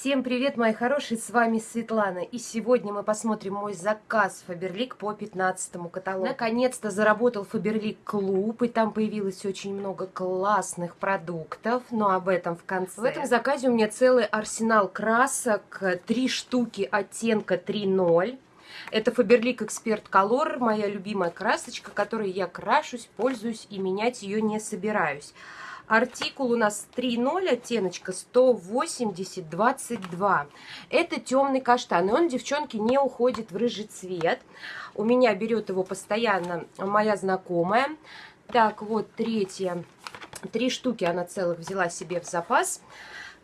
Всем привет, мои хорошие, с вами Светлана. И сегодня мы посмотрим мой заказ Фаберлик по 15 каталогу. Наконец-то заработал Фаберлик клуб, и там появилось очень много классных продуктов, но об этом в конце. В этом заказе у меня целый арсенал красок, три штуки оттенка 3.0. Это Фаберлик Эксперт Color, моя любимая красочка, которой я крашусь, пользуюсь и менять ее не собираюсь. Артикул у нас 3.0, оттеночка 180-22. Это темный каштан, и он, девчонки, не уходит в рыжий цвет. У меня берет его постоянно моя знакомая. Так, вот третья. Три штуки она целых взяла себе в запас.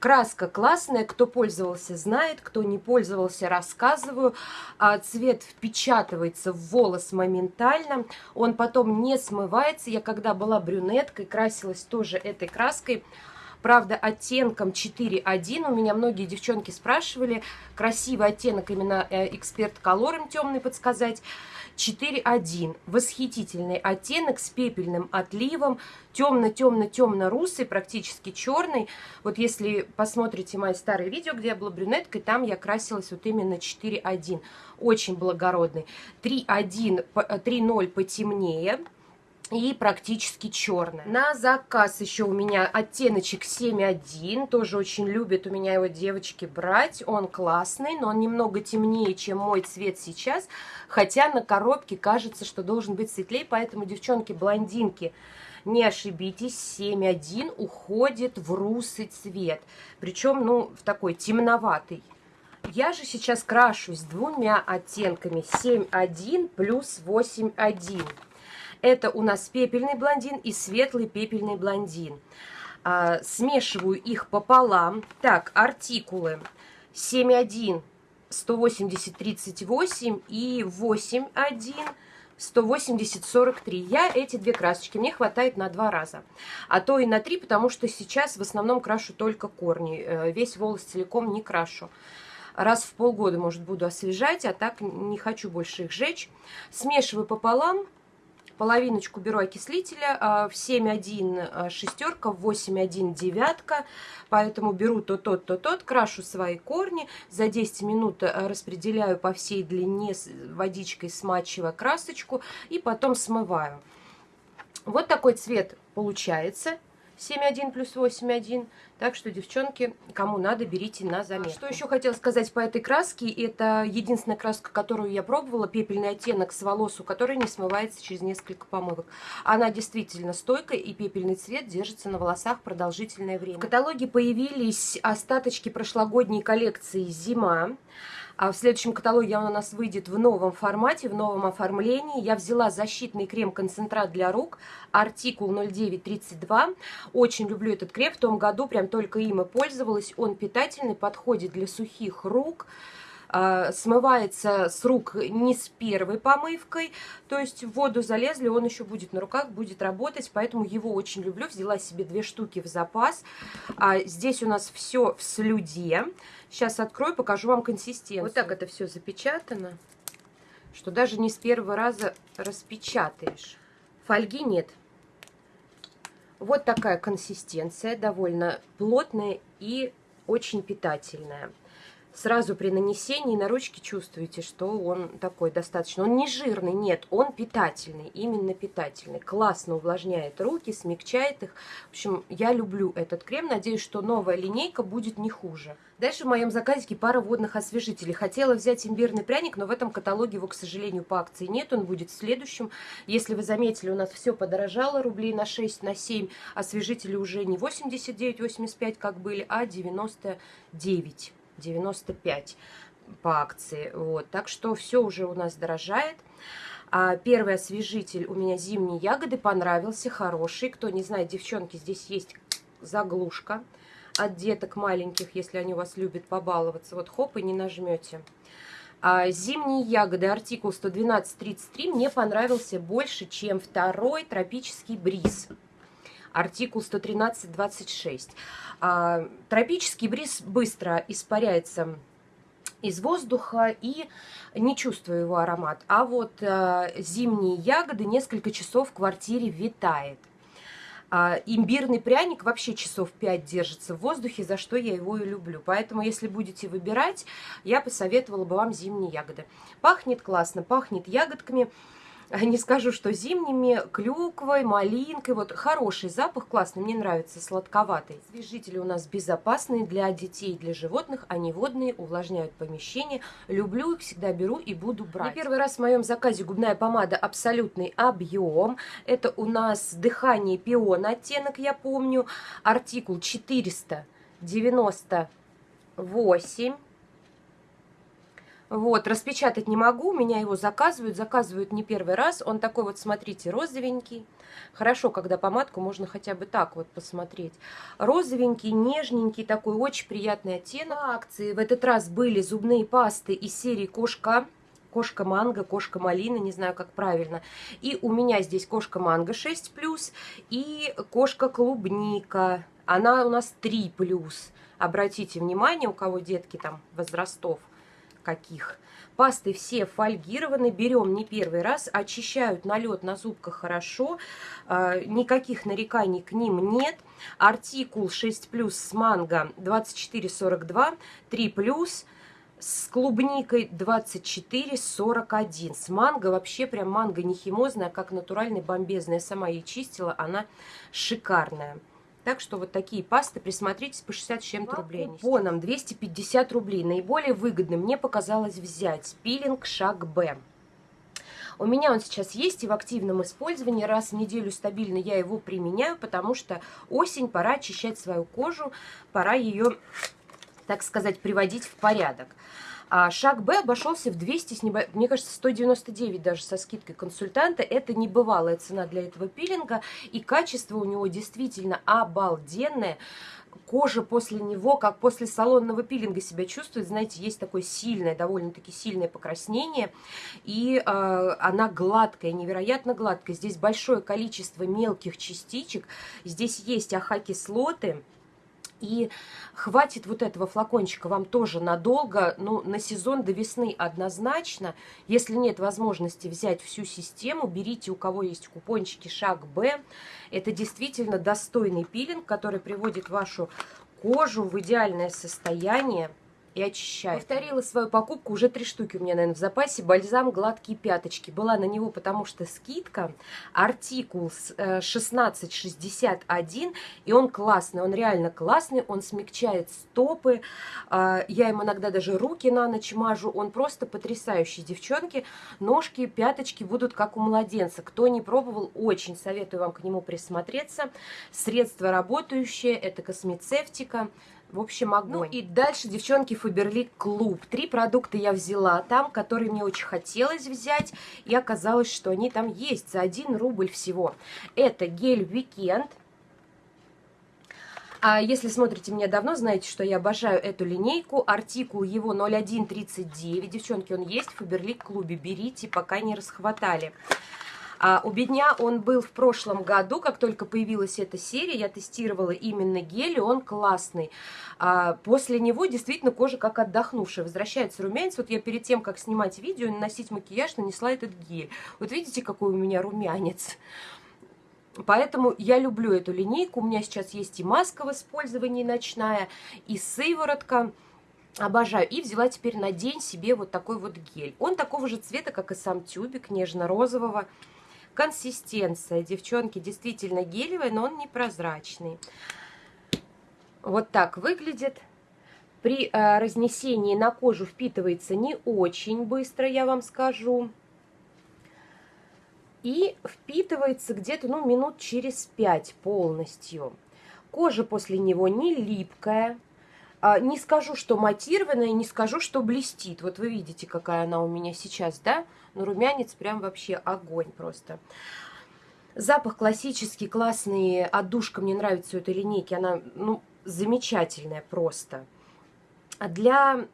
Краска классная, кто пользовался, знает, кто не пользовался, рассказываю. А, цвет впечатывается в волос моментально, он потом не смывается. Я когда была брюнеткой, красилась тоже этой краской, Правда, оттенком 4.1 у меня многие девчонки спрашивали, красивый оттенок именно э, эксперт колором темный подсказать. 4.1. Восхитительный оттенок с пепельным отливом, темно-темно-темно-русый, практически черный. Вот если посмотрите мои старые видео, где я была брюнеткой, там я красилась вот именно 4.1. Очень благородный. 3.1, 3.0 э, потемнее и практически черная. На заказ еще у меня оттеночек 7.1, тоже очень любят у меня его девочки брать. Он классный, но он немного темнее, чем мой цвет сейчас, хотя на коробке кажется, что должен быть светлее, поэтому, девчонки-блондинки, не ошибитесь, 7.1 уходит в русый цвет, причем, ну, в такой темноватый. Я же сейчас крашусь двумя оттенками 7.1 плюс 8.1. Это у нас пепельный блондин и светлый пепельный блондин. А, смешиваю их пополам. Так, артикулы 7.1, 180, 38 и 8.1. 180-43. Я эти две красочки, мне хватает на два раза. А то и на три, потому что сейчас в основном крашу только корни. Э, весь волос целиком не крашу. Раз в полгода, может, буду освежать, а так не хочу больше их жечь. Смешиваю пополам половиночку беру окислителя а, в 7,1 а, шестерка, в 8,1 девятка, поэтому беру то тот, то тот, крашу свои корни, за 10 минут а, распределяю по всей длине водичкой, смачивая красочку и потом смываю. Вот такой цвет получается. 7,1 плюс 8,1. Так что, девчонки, кому надо, берите на заметку. Что еще хотела сказать по этой краске? Это единственная краска, которую я пробовала, пепельный оттенок с волосу, который не смывается через несколько помывок. Она действительно стойкая, и пепельный цвет держится на волосах продолжительное время. В каталоге появились остаточки прошлогодней коллекции «Зима». А в следующем каталоге он у нас выйдет в новом формате, в новом оформлении. Я взяла защитный крем-концентрат для рук, артикул 0932. Очень люблю этот крем, в том году прям только им и пользовалась. Он питательный, подходит для сухих рук. А, смывается с рук не с первой помывкой, то есть в воду залезли, он еще будет на руках, будет работать, поэтому его очень люблю. Взяла себе две штуки в запас. А здесь у нас все в слюде. Сейчас открою, покажу вам консистенцию. Вот так это все запечатано, что даже не с первого раза распечатаешь. Фольги нет. Вот такая консистенция, довольно плотная и очень питательная сразу при нанесении на ручки чувствуете, что он такой достаточно. Он не жирный, нет, он питательный, именно питательный. Классно увлажняет руки, смягчает их. В общем, я люблю этот крем. Надеюсь, что новая линейка будет не хуже. Дальше в моем заказике пара водных освежителей. Хотела взять имбирный пряник, но в этом каталоге его, к сожалению, по акции нет. Он будет в следующем. Если вы заметили, у нас все подорожало рублей на 6, на 7. Освежители уже не 89-85, как были, а 99. 95 по акции. Вот. Так что все уже у нас дорожает. А первый освежитель у меня зимние ягоды понравился, хороший. Кто не знает, девчонки, здесь есть заглушка от деток маленьких, если они у вас любят побаловаться. Вот хоп, и не нажмете. А зимние ягоды, артикул 112.33, мне понравился больше, чем второй тропический бриз артикул 113.26. А, тропический бриз быстро испаряется из воздуха и не чувствую его аромат. А вот а, зимние ягоды несколько часов в квартире витает. А, имбирный пряник вообще часов 5 держится в воздухе, за что я его и люблю. Поэтому, если будете выбирать, я посоветовала бы вам зимние ягоды. Пахнет классно, пахнет ягодками. Не скажу, что зимними, клюквой, малинкой. Вот хороший запах, классный, мне нравится, сладковатый. Свежители у нас безопасные для детей, для животных. Они водные, увлажняют помещение. Люблю их, всегда беру и буду брать. Не первый раз в моем заказе губная помада абсолютный объем. Это у нас дыхание пион оттенок, я помню. Артикул 498. Вот, распечатать не могу, меня его заказывают, заказывают не первый раз. Он такой вот, смотрите, розовенький. Хорошо, когда помадку можно хотя бы так вот посмотреть. Розовенький, нежненький, такой очень приятный оттенок. Акции в этот раз были зубные пасты из серии «Кошка». Кошка манго, кошка малина, не знаю, как правильно. И у меня здесь кошка манго 6+, и кошка клубника. Она у нас 3+. Обратите внимание, у кого детки там возрастов каких. Пасты все фольгированы, берем не первый раз, очищают налет на зубках хорошо, э, никаких нареканий к ним нет. Артикул 6 плюс с манго 24,42, 3 плюс с клубникой 24,41. С манго вообще прям манго не химозная, как натуральный бомбезная. Я сама ее чистила, она шикарная. Так что вот такие пасты, присмотритесь, по 60 с чем-то рублей. Купоном 250 рублей. Наиболее выгодным мне показалось взять пилинг шаг Б. У меня он сейчас есть и в активном использовании. Раз в неделю стабильно я его применяю, потому что осень, пора очищать свою кожу, пора ее, так сказать, приводить в порядок. А шаг Б обошелся в 200, с небо... мне кажется, 199 даже со скидкой консультанта. Это небывалая цена для этого пилинга, и качество у него действительно обалденное кожа после него, как после салонного пилинга себя чувствует. Знаете, есть такое сильное, довольно-таки сильное покраснение. И э, она гладкая, невероятно гладкая. Здесь большое количество мелких частичек. Здесь есть АХ-кислоты. И хватит вот этого флакончика вам тоже надолго, ну, на сезон до весны однозначно. Если нет возможности взять всю систему, берите, у кого есть купончики «Шаг Б». Это действительно достойный пилинг, который приводит вашу кожу в идеальное состояние и очищает. Повторила свою покупку, уже три штуки у меня, наверное, в запасе. Бальзам «Гладкие пяточки». Была на него, потому что скидка. Артикул 1661, э, и он классный, он реально классный, он смягчает стопы. А, я им иногда даже руки на ночь мажу. Он просто потрясающий, девчонки. Ножки, пяточки будут как у младенца. Кто не пробовал, очень советую вам к нему присмотреться. Средство работающее, это космецевтика. В общем, огонь. Ну и дальше, девчонки, Фаберлик Клуб. Три продукта я взяла там, которые мне очень хотелось взять. И оказалось, что они там есть за 1 рубль всего. Это гель Weekend. А если смотрите меня давно, знаете, что я обожаю эту линейку. Артикул его 0139. Девчонки, он есть в Фаберлик Клубе. Берите, пока не расхватали. А у Бедня он был в прошлом году, как только появилась эта серия, я тестировала именно гель, и он классный. А после него действительно кожа как отдохнувшая, возвращается румянец. Вот я перед тем, как снимать видео наносить макияж, нанесла этот гель. Вот видите, какой у меня румянец? Поэтому я люблю эту линейку. У меня сейчас есть и маска в использовании ночная, и сыворотка. Обожаю. И взяла теперь на день себе вот такой вот гель. Он такого же цвета, как и сам тюбик, нежно-розового. Консистенция, девчонки, действительно гелевая, но он непрозрачный. Вот так выглядит. При э, разнесении на кожу впитывается не очень быстро, я вам скажу. И впитывается где-то ну, минут через 5 полностью. Кожа после него не липкая. А, не скажу, что матированная, не скажу, что блестит. Вот вы видите, какая она у меня сейчас, да? Но румянец прям вообще огонь просто. Запах классический, классный, отдушка мне нравится у этой линейки. Она, ну, замечательная просто. А для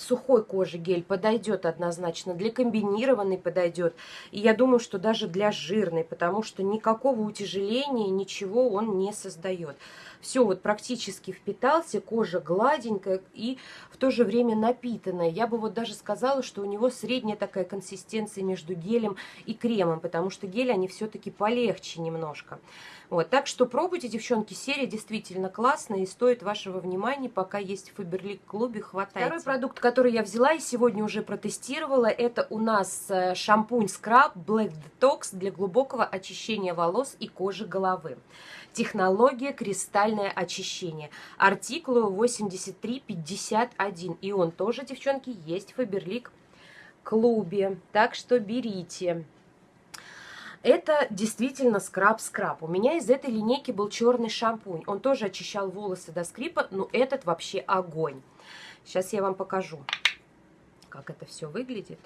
сухой кожи гель подойдет однозначно, для комбинированной подойдет. И я думаю, что даже для жирной, потому что никакого утяжеления, ничего он не создает. Все вот практически впитался, кожа гладенькая и в то же время напитанная. Я бы вот даже сказала, что у него средняя такая консистенция между гелем и кремом, потому что гель они все-таки полегче немножко. Вот, так что пробуйте, девчонки, серия действительно классная и стоит вашего внимания, пока есть в Фаберлик клубе, хватает. Второй продукт, который я взяла и сегодня уже протестировала, это у нас э, шампунь скраб Black Detox для глубокого очищения волос и кожи головы. Технология кристальное очищение. Артикул 8351. И он тоже, девчонки, есть в Фаберлик клубе. Так что берите. Это действительно скраб-скраб. У меня из этой линейки был черный шампунь. Он тоже очищал волосы до скрипа, но этот вообще огонь. Сейчас я вам покажу, как это все выглядит.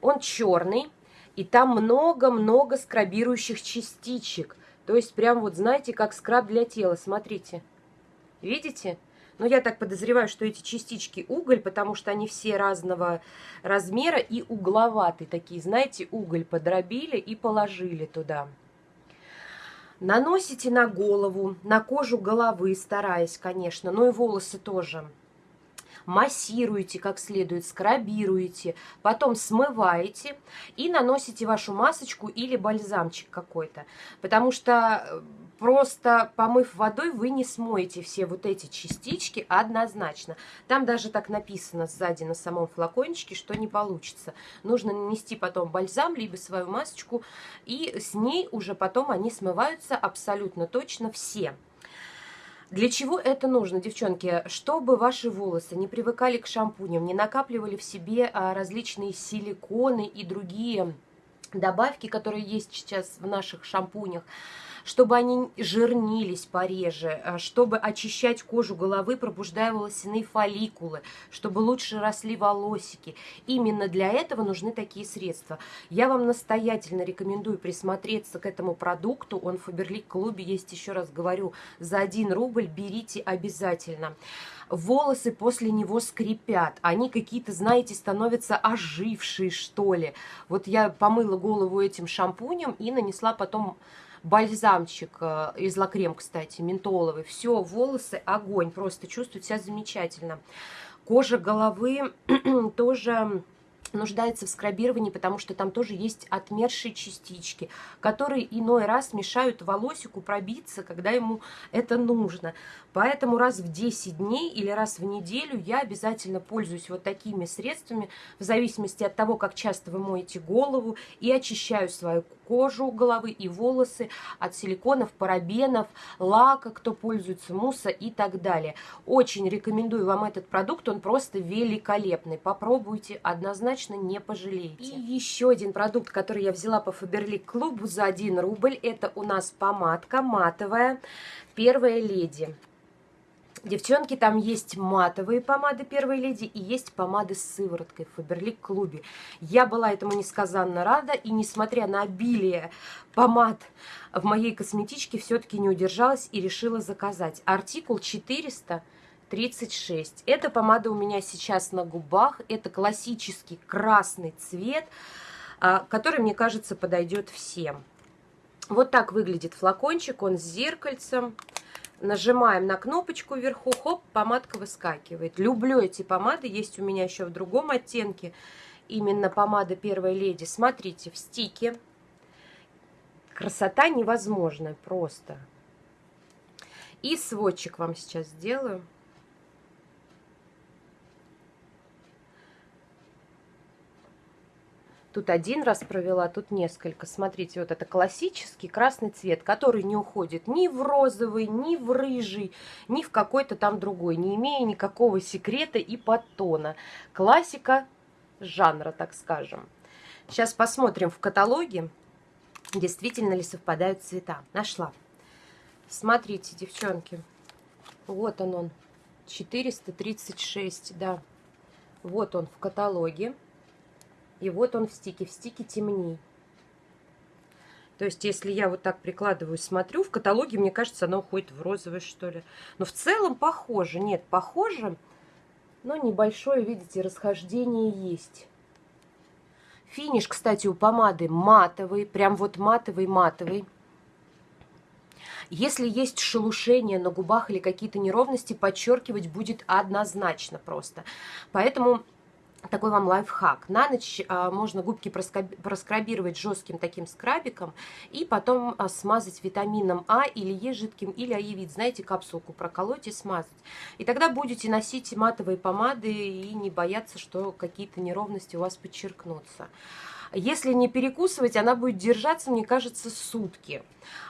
Он черный, и там много-много скрабирующих частичек. То есть прям вот знаете, как скраб для тела. Смотрите. Видите? Но я так подозреваю, что эти частички уголь, потому что они все разного размера и угловатые такие. Знаете, уголь подробили и положили туда. Наносите на голову, на кожу головы, стараясь, конечно, но и волосы тоже массируете как следует, скрабируете, потом смываете и наносите вашу масочку или бальзамчик какой-то. Потому что э, просто помыв водой вы не смоете все вот эти частички однозначно. Там даже так написано сзади на самом флакончике, что не получится. Нужно нанести потом бальзам, либо свою масочку, и с ней уже потом они смываются абсолютно точно все. Для чего это нужно, девчонки? Чтобы ваши волосы не привыкали к шампуням, не накапливали в себе а, различные силиконы и другие добавки, которые есть сейчас в наших шампунях, чтобы они жирнились пореже, э, чтобы очищать кожу головы, пробуждая волосяные фолликулы, чтобы лучше росли волосики. Именно для этого нужны такие средства. Я вам настоятельно рекомендую присмотреться к этому продукту. Он в Фаберлик клубе есть, еще раз говорю, за 1 рубль берите обязательно волосы после него скрипят. Они какие-то, знаете, становятся ожившие, что ли. Вот я помыла голову этим шампунем и нанесла потом бальзамчик э, из лакрем, кстати, ментоловый. Все, волосы огонь, просто чувствуют себя замечательно. Кожа головы тоже нуждается в скрабировании, потому что там тоже есть отмершие частички, которые иной раз мешают волосику пробиться, когда ему это нужно. Поэтому раз в 10 дней или раз в неделю я обязательно пользуюсь вот такими средствами, в зависимости от того, как часто вы моете голову, и очищаю свою кожу головы и волосы от силиконов, парабенов, лака, кто пользуется, мусса и так далее. Очень рекомендую вам этот продукт, он просто великолепный. Попробуйте, однозначно не пожалеете. И еще один продукт, который я взяла по Фаберлик клубу за 1 рубль, это у нас помадка матовая «Первая леди». Девчонки, там есть матовые помады первой леди и есть помады с сывороткой в Фаберлик клубе. Я была этому несказанно рада, и несмотря на обилие помад в моей косметичке, все-таки не удержалась и решила заказать. Артикул 436. Эта помада у меня сейчас на губах. Это классический красный цвет, а, который, мне кажется, подойдет всем. Вот так выглядит флакончик, он с зеркальцем. Нажимаем на кнопочку вверху, хоп, помадка выскакивает. Люблю эти помады, есть у меня еще в другом оттенке. Именно помада Первой Леди. Смотрите, в стике. Красота невозможная просто. И сводчик вам сейчас сделаю. Тут один раз провела, тут несколько. Смотрите, вот это классический красный цвет, который не уходит ни в розовый, ни в рыжий, ни в какой-то там другой, не имея никакого секрета и подтона. Классика жанра, так скажем. Сейчас посмотрим в каталоге, действительно ли совпадают цвета. Нашла. Смотрите, девчонки, вот он он, 436, да. Вот он в каталоге. И вот он в стике. В стике темней. То есть, если я вот так прикладываю, смотрю, в каталоге, мне кажется, оно уходит в розовый, что ли. Но в целом похоже. Нет, похоже, но небольшое, видите, расхождение есть. Финиш, кстати, у помады матовый, прям вот матовый-матовый. Если есть шелушение на губах или какие-то неровности, подчеркивать будет однозначно просто. Поэтому такой вам лайфхак. На ночь а, можно губки проскрабировать жестким таким скрабиком и потом а, смазать витамином А или Е жидким, или аевит. Знаете, капсулку проколоть и смазать. И тогда будете носить матовые помады и не бояться, что какие-то неровности у вас подчеркнутся. Если не перекусывать, она будет держаться, мне кажется, сутки.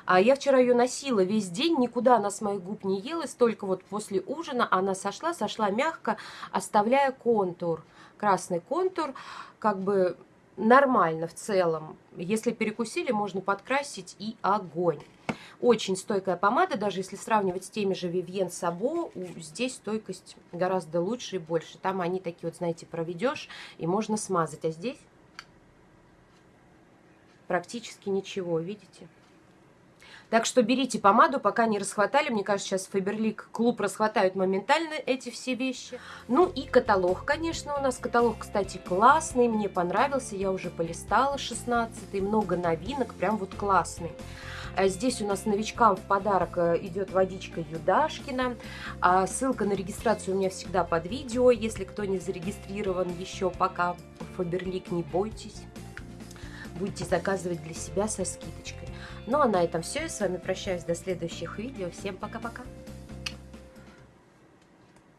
А я вчера ее носила весь день, никуда она с моих губ не елась, только вот после ужина она сошла, сошла мягко, оставляя контур красный контур, как бы нормально в целом. Если перекусили, можно подкрасить и огонь. Очень стойкая помада, даже если сравнивать с теми же Vivien Sabo, здесь стойкость гораздо лучше и больше. Там они такие вот, знаете, проведешь и можно смазать, а здесь практически ничего, видите? Так что берите помаду, пока не расхватали. Мне кажется, сейчас Фаберлик клуб расхватают моментально эти все вещи. Ну и каталог, конечно, у нас. Каталог, кстати, классный, мне понравился. Я уже полистала 16 много новинок, прям вот классный. А здесь у нас новичкам в подарок э, идет водичка Юдашкина. А ссылка на регистрацию у меня всегда под видео. Если кто не зарегистрирован еще пока, Фаберлик, не бойтесь. Будете заказывать для себя со скидочкой. Ну а на этом все. Я с вами прощаюсь до следующих видео. Всем пока-пока.